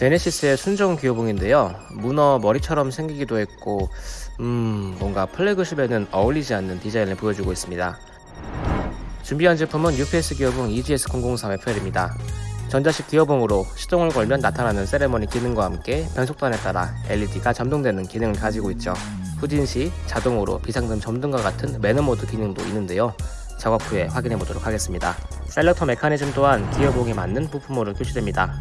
제네시스의 순정 기어봉인데요. 문어 머리처럼 생기기도 했고, 음, 뭔가 플래그십에는 어울리지 않는 디자인을 보여주고 있습니다. 준비한 제품은 UPS 기어봉 EGS003의 펠입니다. 전자식 기어봉으로 시동을 걸면 나타나는 세레머니 기능과 함께 변속단에 따라 LED가 점등되는 기능을 가지고 있죠. 후진 시 자동으로 비상등 점등과 같은 매너 모드 기능도 있는데요. 작업 후에 확인해 보도록 하겠습니다. selector 메커니즘 또한 기어봉에 맞는 부품으로 표시됩니다.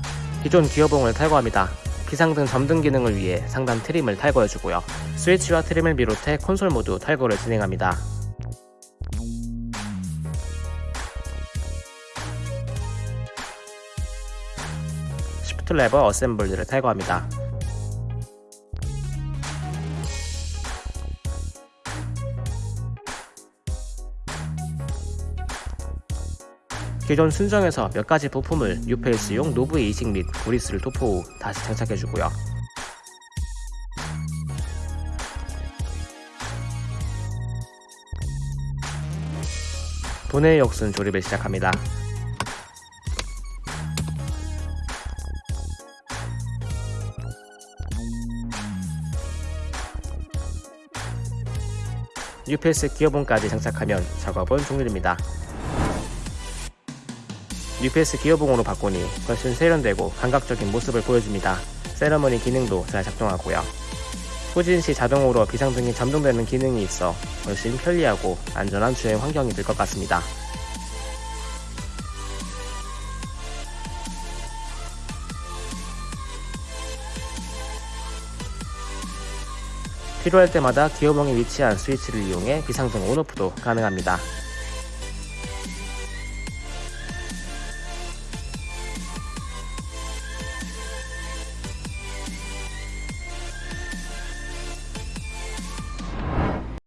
기존 기어봉을 탈거합니다. 비상등 점등 기능을 위해 상단 trim을 탈거해주고요. 스위치와 trim을 비롯해 콘솔 모두 탈거를 진행합니다. shift 레버 assembly를 탈거합니다. 기존 순정에서 몇 가지 부품을 뉴페이스용 노브의 이식 및 구리스를 도포 후 다시 장착해주고요. 분해 역순 조립을 시작합니다. UPS 기어봉까지 장착하면 작업은 종료됩니다. UPS 기어봉으로 바꾸니 훨씬 세련되고 감각적인 모습을 보여줍니다. 세러머니 기능도 잘 작동하고요. 후진 시 자동으로 비상등이 잠동되는 기능이 있어 훨씬 편리하고 안전한 주행 환경이 될 것 같습니다. 필요할 때마다 기어봉에 위치한 스위치를 이용해 비상등 온오프도 가능합니다.